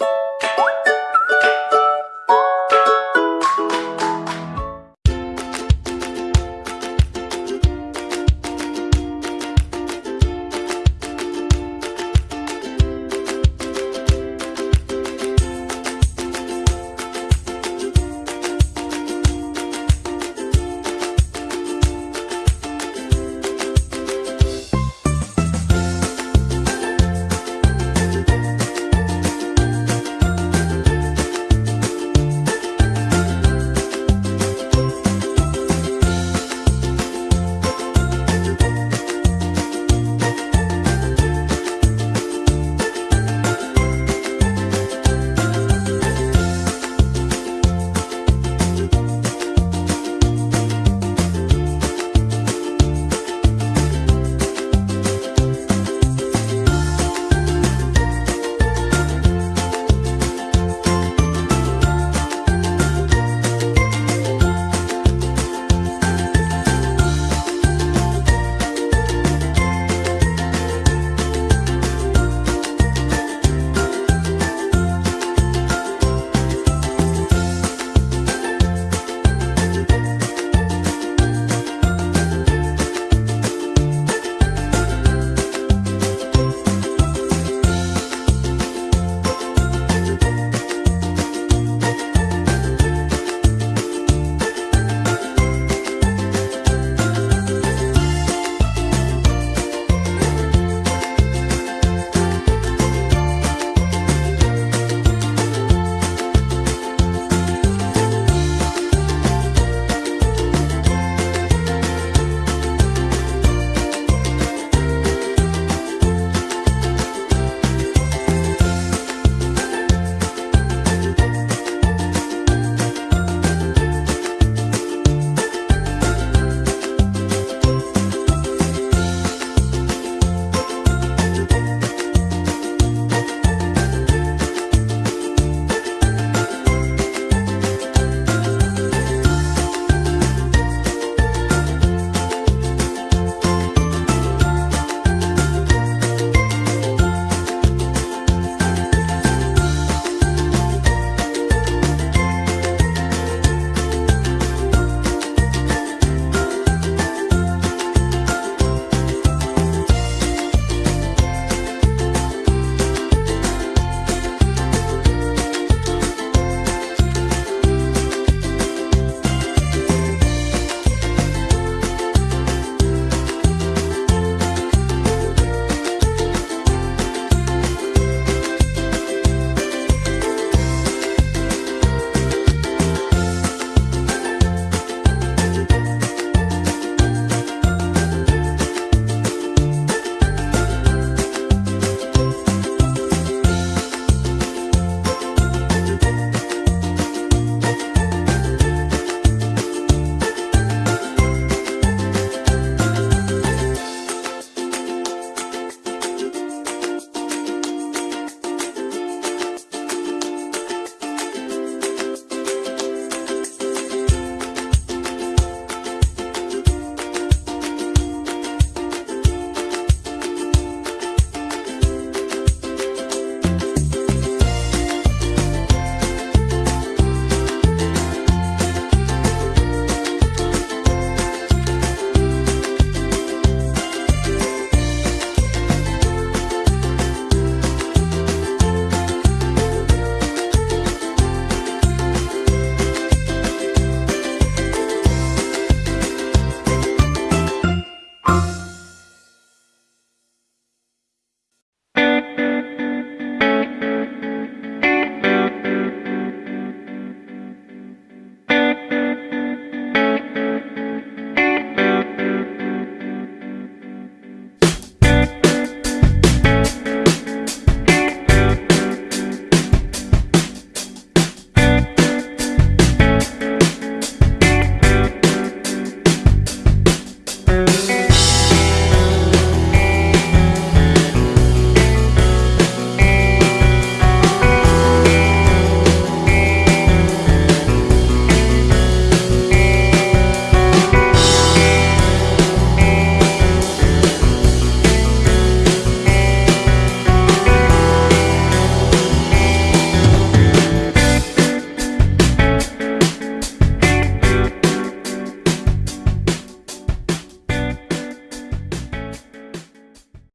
you